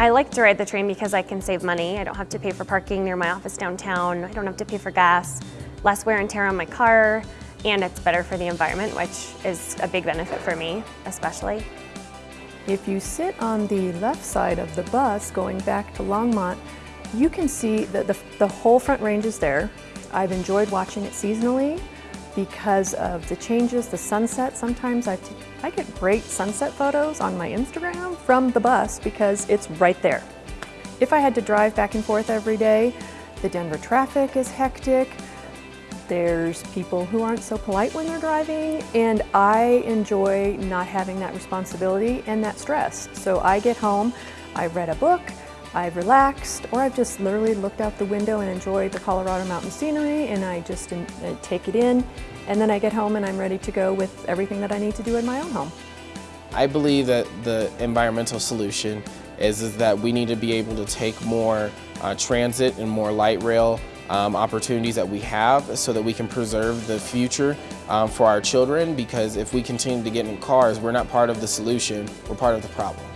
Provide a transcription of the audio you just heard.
I like to ride the train because I can save money. I don't have to pay for parking near my office downtown. I don't have to pay for gas, less wear and tear on my car, and it's better for the environment, which is a big benefit for me, especially. If you sit on the left side of the bus going back to Longmont, you can see that the, the whole front range is there. I've enjoyed watching it seasonally because of the changes, the sunset. Sometimes I, I get great sunset photos on my Instagram from the bus because it's right there. If I had to drive back and forth every day, the Denver traffic is hectic. There's people who aren't so polite when they're driving, and I enjoy not having that responsibility and that stress. So I get home, I've read a book, I've relaxed, or I've just literally looked out the window and enjoyed the Colorado mountain scenery, and I just uh, take it in, and then I get home and I'm ready to go with everything that I need to do in my own home. I believe that the environmental solution is, is that we need to be able to take more uh, transit and more light rail um, opportunities that we have so that we can preserve the future um, for our children because if we continue to get in cars, we're not part of the solution, we're part of the problem.